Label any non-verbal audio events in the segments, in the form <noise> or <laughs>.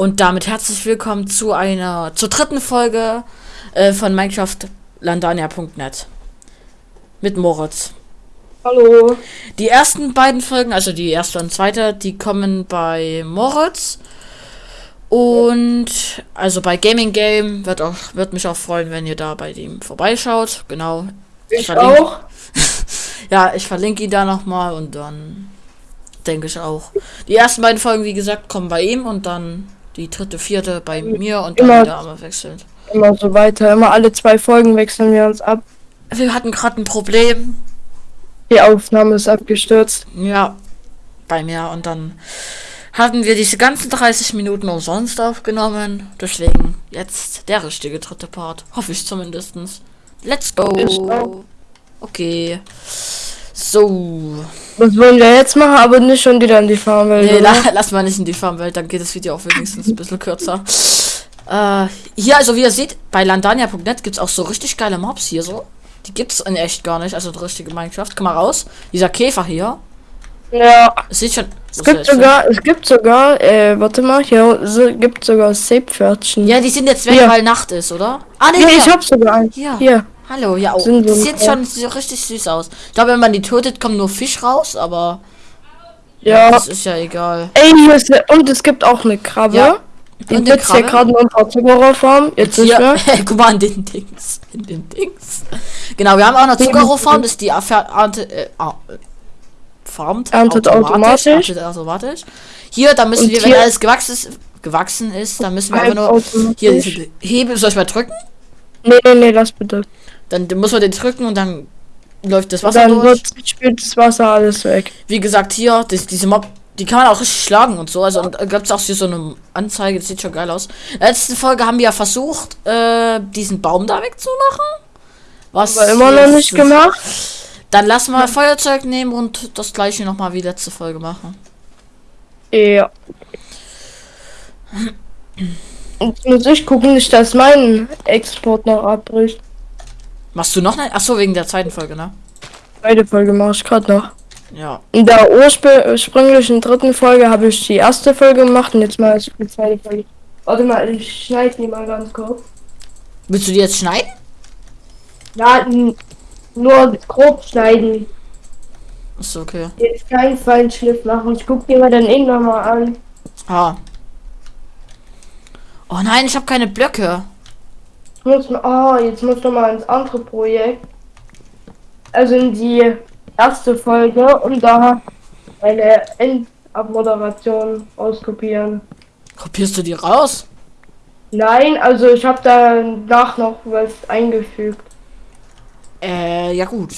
Und damit herzlich willkommen zu einer, zur dritten Folge äh, von Minecraft Landania.net. Mit Moritz. Hallo. Die ersten beiden Folgen, also die erste und zweite, die kommen bei Moritz. Und also bei Gaming Game wird auch wird mich auch freuen, wenn ihr da bei ihm vorbeischaut. Genau. Ich, ich auch. <laughs> ja, ich verlinke ihn da nochmal und dann denke ich auch. Die ersten beiden Folgen, wie gesagt, kommen bei ihm und dann die dritte, vierte bei mir und immer, dann wieder einmal wechseln. Immer so weiter. Immer alle zwei Folgen wechseln wir uns ab. Wir hatten gerade ein Problem. Die Aufnahme ist abgestürzt. Ja, bei mir und dann hatten wir diese ganzen 30 Minuten umsonst aufgenommen. Deswegen jetzt der richtige dritte Part. Hoffe ich zumindestens. Let's go. Okay. So. Was wollen wir jetzt machen? Aber nicht schon wieder in die Farmwelt. Nee, la <laughs> lass mal nicht in die Farmwelt, dann geht das Video auch wenigstens ein bisschen kürzer. Äh, hier, also wie ihr seht, bei landania.net gibt es auch so richtig geile Mobs hier so. Die gibt es in echt gar nicht, also richtige Minecraft. Komm mal raus. Dieser Käfer hier. Ja. Es sieht schon. Es gibt sogar, es gibt sogar, äh, warte mal, hier so, gibt sogar Seepferdchen. Ja, die sind jetzt weg, weil Nacht ist, oder? Ah, nee, ja, ich hab sogar einen. Hier. hier. Hallo, ja, oh, Sind das sieht schon so richtig süß aus. Ich glaube, wenn man die tötet, kommt nur Fisch raus, aber ja, das ist ja egal. Ey, ist und es gibt auch eine Krabbe. Ja. Die und sitzt hier gerade in unserer Zuckerrohrfarm. Jetzt nicht mehr. <laughs> Guck mal an den Dings. In den Dings. Genau, wir haben auch eine Zuckerrohrfarm, das ist die Ernte, äh, farmt erntet automatisch. automatisch. automatisch. Hier, da müssen und wir, wenn alles gewachsen ist, gewachsen ist, dann müssen wir einfach nur hier Hebel. Soll ich mal drücken? Nee, nee, nee, lass bitte. Dann muss man den drücken und dann läuft das Wasser dann durch. Dann spielt das Wasser alles weg. Wie gesagt, hier, das, diese Mob, die kann man auch richtig schlagen und so. Also gibt es auch hier so eine Anzeige, das sieht schon geil aus. Letzten Folge haben wir ja versucht, äh, diesen Baum da wegzumachen. Was Aber immer noch nicht gemacht. Dann lass mal Feuerzeug nehmen und das gleiche nochmal wie letzte Folge machen. Ja. Und muss ich gucken, nicht, dass mein Export noch abbricht. Machst du noch eine? Achso, wegen der zweiten Folge, ne? Zweite Folge mach ich gerade noch. Ja. In der ursprünglichen dritten Folge habe ich die erste Folge gemacht und jetzt mal die zweite Folge. Warte mal, ich schneide die mal ganz kurz. Willst du die jetzt schneiden? Ja, nur grob schneiden. Ist okay. Jetzt keinen Feinschliff machen. Ich guck dir mal dann irgendwann mal an. Ah. Oh nein, ich habe keine Blöcke. Muss, oh, jetzt muss du mal ins andere Projekt. Also in die erste Folge und da eine Endabmoderation auskopieren. Kopierst du die raus? Nein, also ich habe danach noch was eingefügt. Äh, ja gut.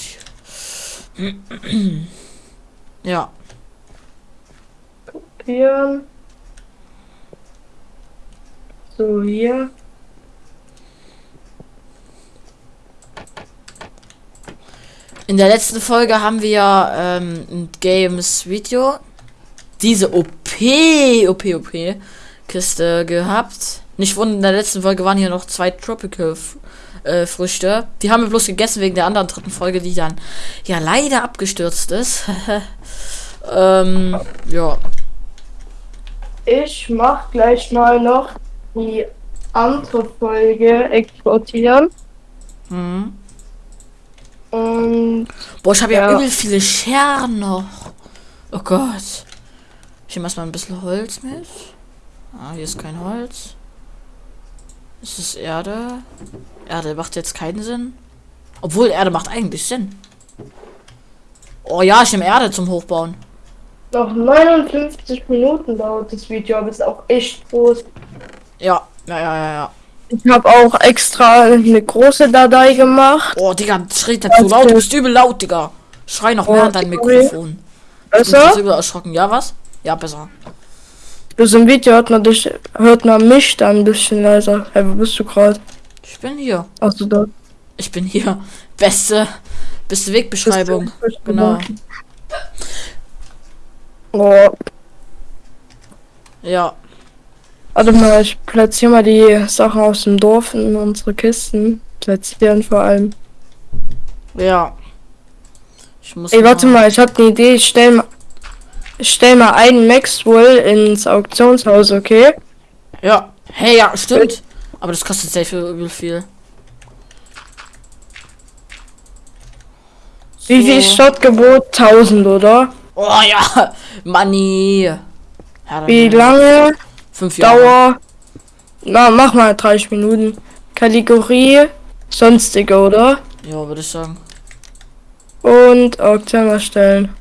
ja. Kopieren. So, hier. In der letzten Folge haben wir ähm, ein Games Video diese OP, OP, OP Kiste gehabt. Nicht wundern, in der letzten Folge waren hier noch zwei Tropical äh, Früchte. Die haben wir bloß gegessen wegen der anderen dritten Folge, die dann ja leider abgestürzt ist. <laughs> ähm, ja. Ich mach gleich mal noch die andere Folge exportieren. Mhm. Und. Boah, ich habe ja. ja übel viele Scheren noch. Oh Gott. Ich nehme erstmal ein bisschen Holz mit. Ah, hier ist kein Holz. Ist es Erde? Erde macht jetzt keinen Sinn. Obwohl Erde macht eigentlich Sinn. Oh ja, ich nehme Erde zum Hochbauen. Noch 59 Minuten dauert das Video, aber ist auch echt groß. Ja, ja, ja, ja, ja. Ich habe auch extra eine große Datei gemacht. Oh, Digga, schreit nicht so laut. Du bist übel laut, Digga. Schrei noch oh, mehr an dein Mikrofon. Besser? übel erschrocken. Ja, was? Ja, besser. Bloß im Video hört man dich, hört man mich dann ein bisschen leiser. Hey, wo bist du gerade? Ich bin hier. Ach du da? Ich bin hier. Beste, beste Wegbeschreibung. Beste genau. Oh. Ja. Warte mal, ich platziere mal die Sachen aus dem Dorf in unsere Kisten. Platzieren vor allem. Ja. Ich muss Ey, warte mal, ich habe eine Idee. Ich stell mal, ich stell mal einen Maxwell ins Auktionshaus, okay? Ja. Hey, ja, stimmt. Aber das kostet sehr viel, viel. Wie viel So. Startgebot? 1000, oder? Oh ja, Money. Wie lange? Fünf Jahre. Dauer? Na, mach mal 30 Minuten. Kategorie? Sonstige, oder? Ja, würde ich sagen. Und Auktion erstellen.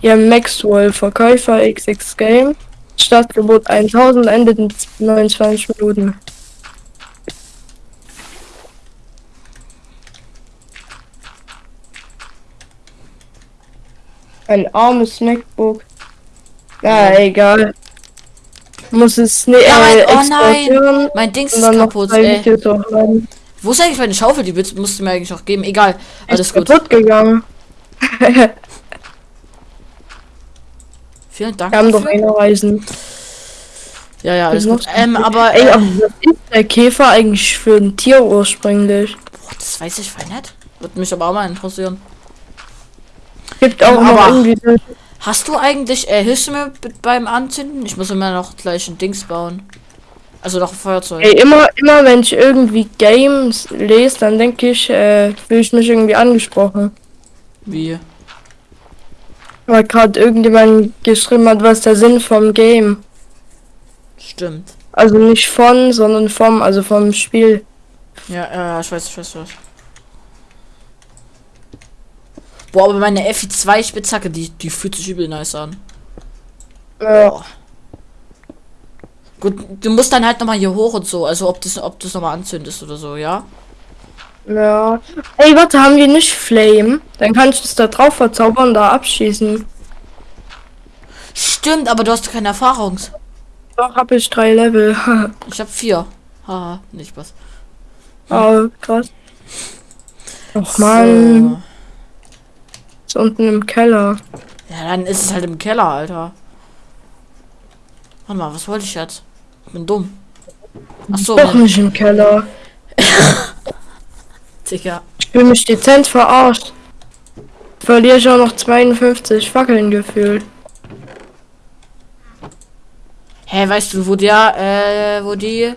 Ja, Maxwell, Verkäufer XX Game. Startgebot 1000, endet in 29 Minuten. Ein armes Snackbook. Ja, egal. Muss es ne Ja, mein, äh, oh nein. Mein Dings ist kaputt, ey. Wo ist eigentlich meine Schaufel? Die musst du mir eigentlich auch geben. Egal. Alles Ist gut. kaputt gegangen. Vielen Dank. Wir haben doch eine Reisen. Ja, ja, alles gut. Ähm, aber. Ey, Äh, aber was ist der Käfer eigentlich für ein Tier ursprünglich? boah, das weiß ich voll nicht. Würde mich aber auch mal interessieren. Gibt auch noch aber- irgendwie Hast du eigentlich, äh, hilfst du mir b- beim Anzünden? Ich muss immer noch gleich ein Dings bauen. Also noch ein Feuerzeug. Ey, immer, immer wenn ich irgendwie Games lese, dann denke ich, äh, fühle ich mich irgendwie angesprochen. Wie? Weil gerade irgendjemand geschrieben hat, was der Sinn vom Game. Stimmt. Also nicht von, sondern vom, also vom Spiel. Ja, ja, ich weiß, ich weiß, ich weiß. Boah, aber meine FI2 Spitzhacke, die, die fühlt sich übel nice an. Ja. Gut, du musst dann halt nochmal hier hoch und so. Also ob das, ob das nochmal anzündest oder so, ja? ja. Ey, warte, haben wir nicht Flame? Dann kann ich es da drauf verzaubern und da abschießen. Stimmt, aber du hast keine Erfahrung. Doch, hab ich drei Level. <laughs> Ich hab vier. Haha, nicht was. oh, krass. Och man, ist unten im Keller. Ja, dann ist es halt im Keller, Alter. Warte mal, was wollte ich jetzt? Ich bin dumm. Ach so, Doch nicht im Keller. <laughs> Digga. Ich fühle mich dezent verarscht. Verliere ich auch noch 52 Fackeln gefühlt. Hä, weißt du, wo der, äh, wo die.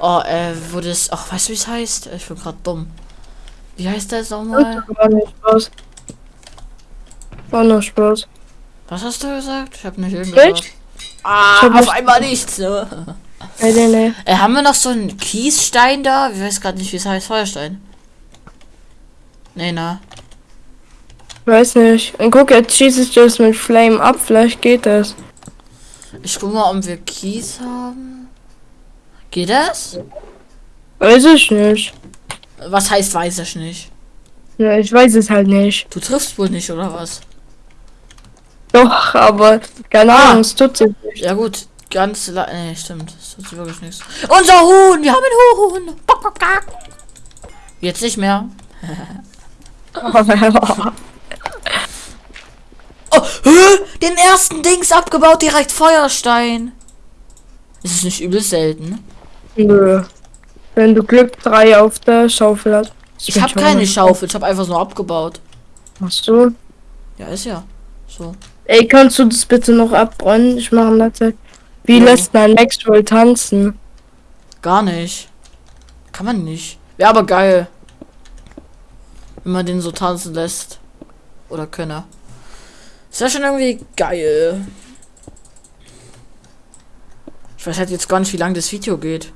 Oh, äh, wo das. Ach, weißt du, wie es heißt? Ich bin gerade dumm. Wie heißt das nochmal? War nicht Spaß. War nur Spaß. Was hast du gesagt? Ich hab nicht irgendwas. Ah, Ich hab auf einmal nichts. Ne? Nee, nee, nee. Äh, haben wir noch so einen Kiesstein da? Ich weiß gerade nicht, wie es heißt. Feuerstein. Nee, na. Weiß nicht. Und guck, jetzt schieße ich das mit Flame ab. Vielleicht geht das. Ich guck mal, ob wir Kies haben. Geht das? Weiß ich nicht. Was heißt, weiß ich nicht. Ja, ich weiß es halt nicht. Du triffst wohl nicht, oder was? Doch, aber keine Ah. Ahnung, es tut sich nicht. Ja gut, ganz la Nee, stimmt. Das tut sich wirklich nichts. Unser Huhn! Wir haben ein Huhn! Jetzt nicht mehr. <laughs> Oh? Den ersten Dings abgebaut, direkt Feuerstein. Ist es nicht übel selten? Nö. Wenn du Glück 3 auf der Schaufel hast. Ich habe keine Schaufel, ich habe einfach nur abgebaut. Hast du? Ja, ist ja. So. Ey, kannst du das bitte noch abbrennen? Ich mache das. Wie Ja. lässt man Maxwell tanzen? Gar nicht. Kann man nicht. Wäre aber geil. Wenn man den so tanzen lässt. Oder könne. Ist ja schon irgendwie geil. Ich weiß halt jetzt gar nicht, wie lange das Video geht.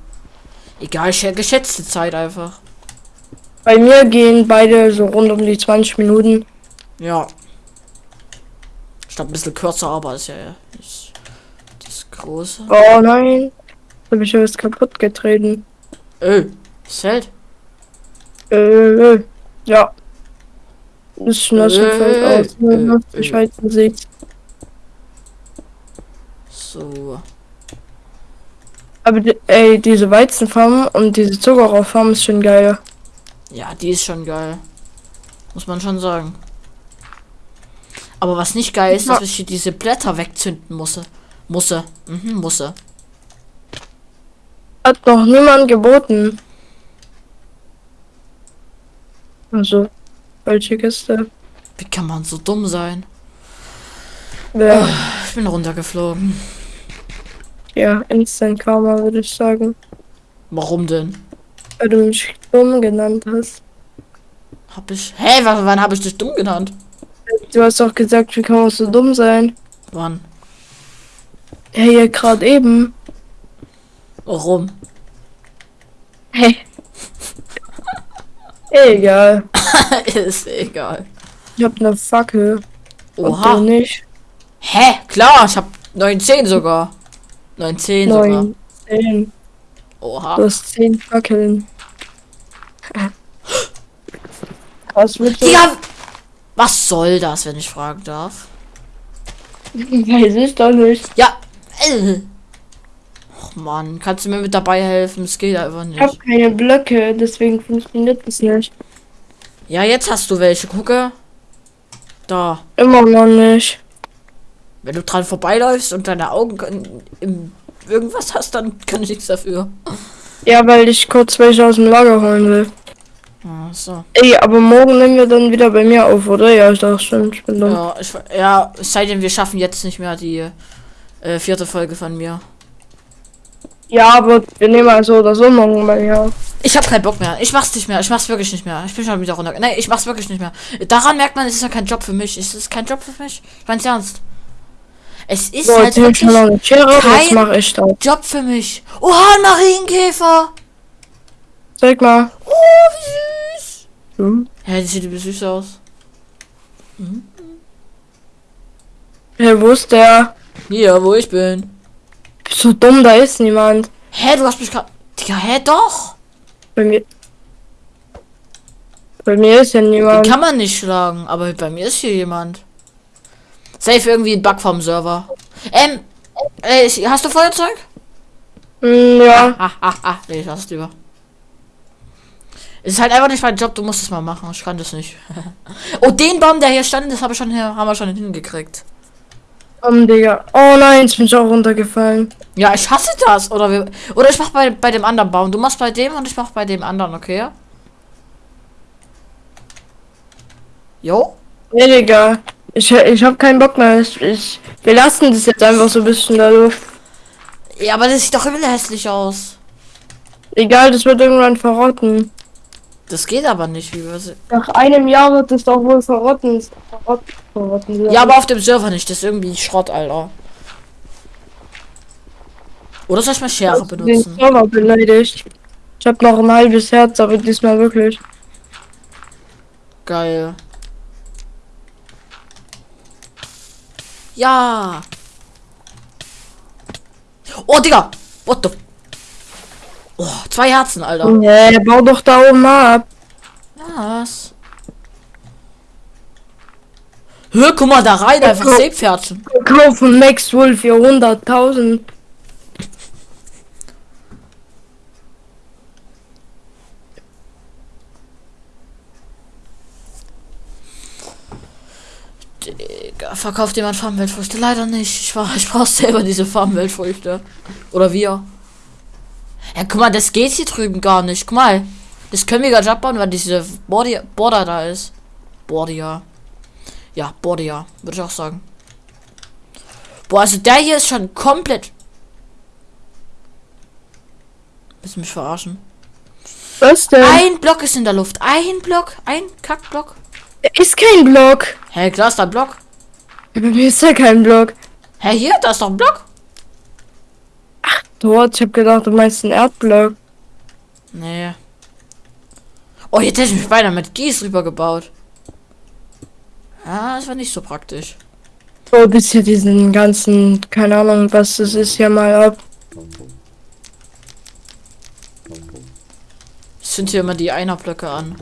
Egal, sch- geschätzte Zeit einfach. Bei mir gehen beide so rund um die 20 Minuten. Ja. Statt ein bisschen kürzer, aber ist ja nicht das große. Oh nein. Da hab ich was kaputt getreten. Öh, Zelt. Äh, äh, ja. Das ist nass und fällt Äh, aus. ne? äh, Ich äh. weiß nicht. So. Aber die, ey, diese Weizenfarm und diese Zuckerrohrfarm ist schon geil. Ja, die ist schon geil. Muss man schon sagen. Aber was nicht geil ist, dass ich hier diese Blätter wegzünden musse. Musse. Mhm, musse. Hat noch niemand geboten. Also, welche Kiste? Wie kann man so dumm sein? Ja. Ich bin runtergeflogen. Ja, Instant Karma würde ich sagen. Warum denn? Weil du mich dumm genannt hast. Hab ich. Hä, wann, wann habe ich dich dumm genannt? Du hast doch gesagt, wie kann man so dumm sein? Wann? Ja, hier gerade eben. Warum? Hey. Egal. <laughs> Ist egal. Ich hab ne Fackel. Und Oha. du nicht. Hä? Klar, ich hab 19 sogar. 19 sogar. Neun. Zehn. Oha. Du hast zehn Fackeln. <laughs> Was willst du? Digga! Was soll das, wenn ich fragen darf? <laughs> Weiß ich doch nicht. Ja. Och Mann, kannst du mir mit dabei helfen? Es geht einfach Ich habe nicht. keine Blöcke, deswegen funktioniert das nicht. Ja, jetzt hast du welche. Gucke. Da. Immer noch nicht. Wenn du dran vorbeiläufst und deine Augen können- im irgendwas hast, dann kann ich nichts dafür. Ja, weil ich kurz welche aus dem Lager holen will. Ach so. Ey, aber morgen nehmen wir dann wieder bei mir auf, oder? Ja, ich dachte stimmt, ich bin dumm. Ja, ich, ja, es sei denn, wir schaffen jetzt nicht mehr die äh, vierte Folge von mir. Ja, aber wir nehmen also oder so morgen bei mir auf. Ich habe keinen Bock mehr. Ich mach's nicht mehr. Ich mach's wirklich nicht mehr. Ich bin schon wieder runter. Nein, ich mach's wirklich nicht mehr. Daran merkt man, es ist ja kein Job für mich. Es ist kein Job für mich. Ich mein's ernst. Es ist So, halt schon wirklich Schere, kein- ich das. Job für mich. Oha, ein Marienkäfer. Zeig mal. Oh, wie süß. Hm. Ja, die sieht übel süß aus. Hey, wo ist der? Hier, wo ich bin. Bist du dumm, da ist niemand. Hä, du hast mich gerade... Digga, hä, doch. Bei mir. Bei mir ist ja Den niemand. kann man nicht schlagen, aber bei mir ist hier jemand. Safe irgendwie ein Bug vom Server. Ähm, äh, hast du Feuerzeug? Hm, ja. Ah, ah, ah, nee, ich lass es lieber. Es ist halt einfach nicht mein Job, du musst es mal machen. Ich kann das nicht. <laughs> oh, den Baum, der hier stand, das habe ich schon hier, haben wir schon hingekriegt. Komm, Digga. Oh nein, jetzt bin ich auch runtergefallen. Ja, ich hasse das. Oder wir, oder ich mach bei, bei dem anderen Baum. Du machst bei dem und ich mach bei dem anderen, okay? Jo? Nee, Digga. Ich, ich hab keinen Bock mehr. Ich, ich, wir lassen das jetzt einfach so ein bisschen dadurch. Ja, aber das sieht doch immer hässlich aus. Egal, das wird irgendwann verrotten. Das geht aber nicht, wie wir Nach einem Jahr wird es doch wohl verrotten. Verrotten, verrotten Ja, aber auf dem Server nicht. Das ist irgendwie Schrott, Alter. Oder soll ich mal Schere den benutzen? Server beleidigt. Ich hab noch ein halbes Herz, aber diesmal wirklich. Geil. Ja. Oh, Digga. What the... Oh, zwei Herzen, Alter. Nee, bau doch da oben ab. Was? Hör, guck mal da rein, einfach. Seepferdchen. Kaufen Max Wohl für 100.000. Digga, verkauft jemand Farmweltfrüchte? Leider nicht. Ich, war, <laughs> ich brauch selber diese Farmweltfrüchte. Oder wir. Ja, guck mal, das geht hier drüben gar nicht. Guck mal. Das können wir gar nicht abbauen, weil diese Border, Border da ist. Border. Ja, Border, würde ich auch sagen. Boah, also der hier ist schon komplett. Willst du mich verarschen? Was denn? Ein Block ist in der Luft. Ein Block. Ein Kackblock. Ist kein Block. Hä, klar ist ein Block. Bei <laughs> mir ist ja kein Block. Hä, hier, da ist doch ein Block. Dort, ich hab gedacht, du meinst einen Erdblock. Nee. Oh, jetzt hätte ich mich beinahe mit Gieß rübergebaut. Ja, das war nicht so praktisch. So, bis hier diesen ganzen, keine Ahnung, was das ist, hier mal ab. Ich zünd hier immer die Einerblöcke an.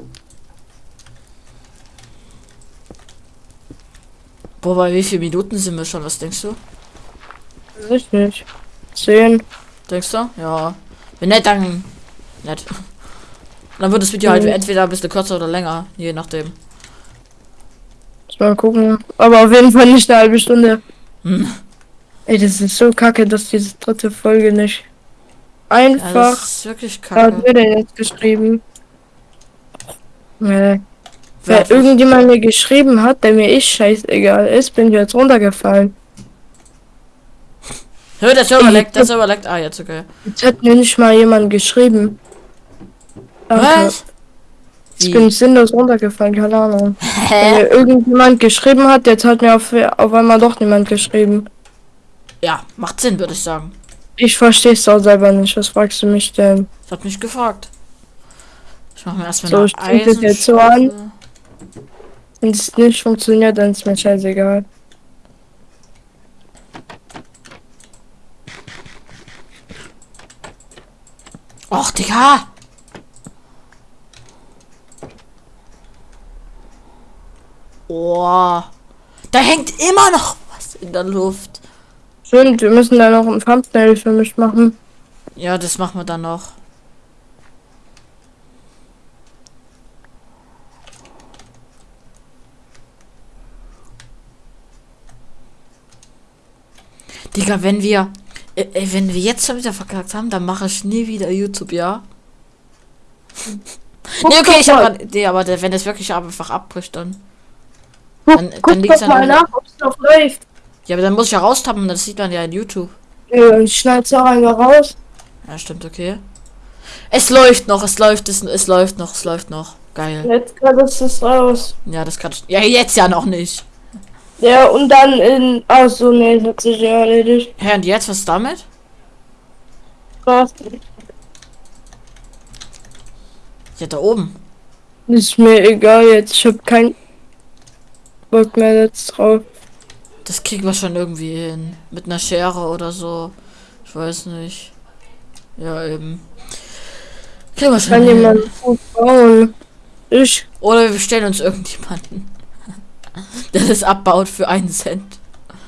Boah, bei wie viele Minuten sind wir schon? Was denkst du? Weiß ich nicht. Zehn. Denkst du? Ja. Wenn nicht, dann nett. Dann wird das Video halt Mhm. entweder ein bisschen kürzer oder länger, je nachdem. Mal gucken. Aber auf jeden Fall nicht eine halbe Stunde. Hm. Ey, das ist so kacke, dass diese dritte Folge nicht Ja, einfach. das ist wirklich Wer hat kacke. mir denn jetzt geschrieben? Nee. Wer irgendjemand mir geschrieben hat, der mir eh scheißegal ist, bin ich jetzt runtergefallen. Hör, der Server leckt, der Server leckt. Ah, jetzt okay. Jetzt hat mir nicht mal jemand geschrieben. Danke. Was? Ich bin sinnlos runtergefallen, keine Ahnung. Hä? <laughs> Wenn mir irgendjemand geschrieben hat, jetzt hat mir auf, auf einmal doch niemand geschrieben. Ja, macht Sinn, würde ich sagen. Ich verstehe es auch selber nicht. Was fragst du mich denn? Ich hab mich gefragt. Ich mach mir erstmal So, ich jetzt so Eisenschleuse. Wenn es nicht funktioniert, dann ist mir scheißegal. Och, Digga! Oh. Da hängt immer noch was in der Luft. Stimmt, wir müssen da noch ein Thumbnail für mich machen. Ja, das machen wir dann noch. Digga, wenn wir. Äh, wenn wir jetzt schon wieder verkackt haben, dann mache ich nie wieder YouTube, ja? Guck <laughs> nee, okay, ich habe Idee, aber wenn das wirklich einfach abbricht, dann. Dann- dann guck doch an mal nach, ob es noch läuft. Ja, aber dann muss ich ja raustappen, das sieht man ja in YouTube. Ja, ich schneid's auch einfach raus. Ja, stimmt, okay. Es läuft noch, es läuft, es, es läuft noch, es läuft noch. Geil. Jetzt ist es raus. Ja, das kann. Ja, jetzt ja noch nicht. Ja, und dann in. Ach so, nee, das hat sich ja erledigt. Hä, und jetzt, was damit? Krass. Ja, da oben. Ist mir egal jetzt. Ich hab keinen Bock mehr jetzt drauf. Das kriegen wir schon irgendwie hin. Mit einer Schere oder so. Ich weiß nicht. Ja, eben. Kriegen wir schon Kann hin. jemand gut bauen. Ich. Oder wir bestellen uns irgendjemanden. <laughs> Das abbaut für einen Cent.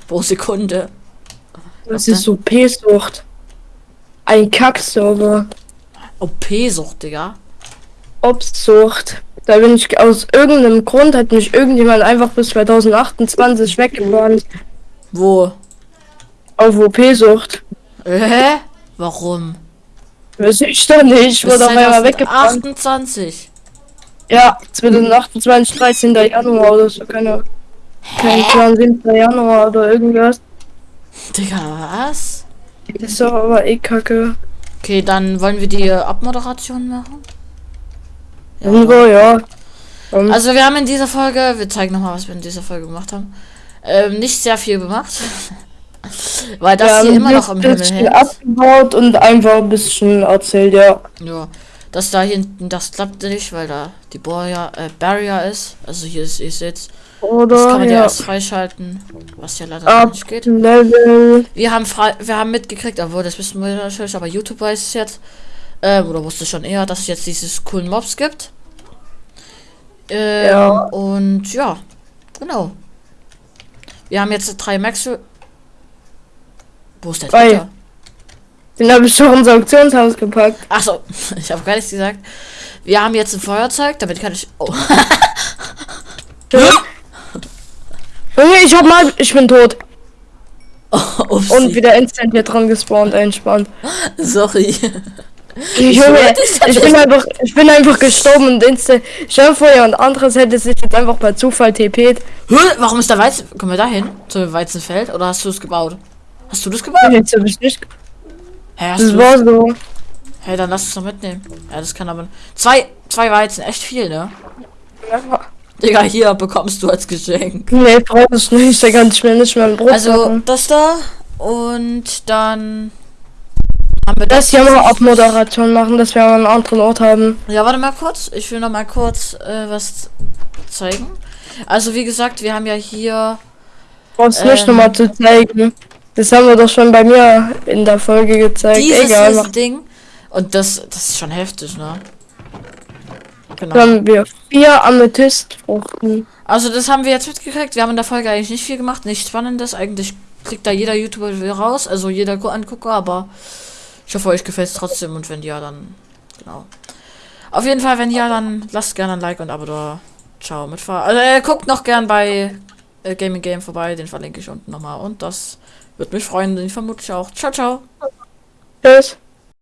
Pro Sekunde. Das ist so P-Sucht. Ein Kackserver. OP-Sucht, Digga. Obstsucht. Da bin ich aus irgendeinem Grund hat mich irgendjemand einfach bis 2028 weggebannt. Wo? Auf OP-Sucht. Hä? Warum? Weiß ich doch nicht. Ich wurde auf einmal weggebannt. 28. Ja, 2028, 13. Januar oder so. Keine, kein Plan, 7. Januar oder irgendwas. Digga, was? Das ist doch aber eh kacke. Okay, dann wollen wir die Abmoderation machen. Irgendwo, ja. Ähm, Also wir haben in dieser Folge, wir zeigen nochmal, was wir in dieser Folge gemacht haben. Ähm, nicht sehr viel gemacht. <laughs> Weil das wir hier immer noch im Himmel hängt. abgebaut und einfach ein bisschen erzählt, ja. Ja. Das da hinten, das klappt nicht, weil da die Barrier, äh, Barrier ist. Also hier ist, seht, das Oder kann man ja ja. erst freischalten. Was ja leider Ab nicht geht. Level. Wir haben frei, wir haben mitgekriegt, obwohl das wissen wir natürlich, aber YouTube weiß es jetzt. Ähm, oder wusste schon eher, dass es jetzt dieses coolen Mobs gibt. Ähm, Ja. Und ja, genau. Wir haben jetzt drei Max. Wo ist der dritte? Den habe ich schon ins Auktionshaus gepackt. Achso, <laughs> ich habe gar nichts gesagt. Wir haben jetzt ein Feuerzeug, damit kann ich. Oh. Junge, <laughs> ich hab mal. Ich bin tot. Upsi. Und wieder instant hier dran gespawnt, entspannt. Sorry. Junge, wollte es ich bin einfach, ich bin einfach gestorben und instant. Stell dir vor, ja, und anderes hätte sich jetzt einfach per Zufall. Hä, Warum ist der Weizen. Kommen wir da hin? Zum Weizenfeld? Oder hast du es gebaut? Hast du das gebaut? Jetzt hab ich nicht. Hä, hast Das du war so. Hey, dann lass es doch mitnehmen. Ja, das kann aber. Zwei, zwei Weizen, echt viel, ne? Digga, hier bekommst du als Geschenk. Nee, brauch ich nicht. Da kann ich mir nicht mehr ein Brot Also, machen. das da. Und dann. Haben wir Das hier mal Abmoderation machen, dass wir einen anderen Ort haben. Ja, warte mal kurz. Ich will noch mal kurz äh, was zeigen. Also, wie gesagt, wir haben ja hier. Brauchst nicht Ähm. nochmal zu zeigen. Das haben wir doch schon bei mir in der Folge gezeigt. Dieses Egal, ist mach- Ding. Und das, das ist schon heftig, ne? Genau. Dann haben wir vier Amethystfruchten. Also das haben wir jetzt mitgekriegt. Wir haben in der Folge eigentlich nicht viel gemacht, nichts Spannendes. Eigentlich kriegt da jeder YouTuber wieder raus, also jeder Gu- Angucker, aber ich hoffe, euch gefällt es trotzdem und wenn ja, dann genau. Auf jeden Fall, wenn ja, dann lasst gerne ein Like und Abo da. Ciao, mitfahren. Also äh, guckt noch gern bei äh, Gaming Game vorbei, den verlinke ich unten nochmal und das würde mich freuen, den vermute ich auch. Ciao, ciao. Tschüss.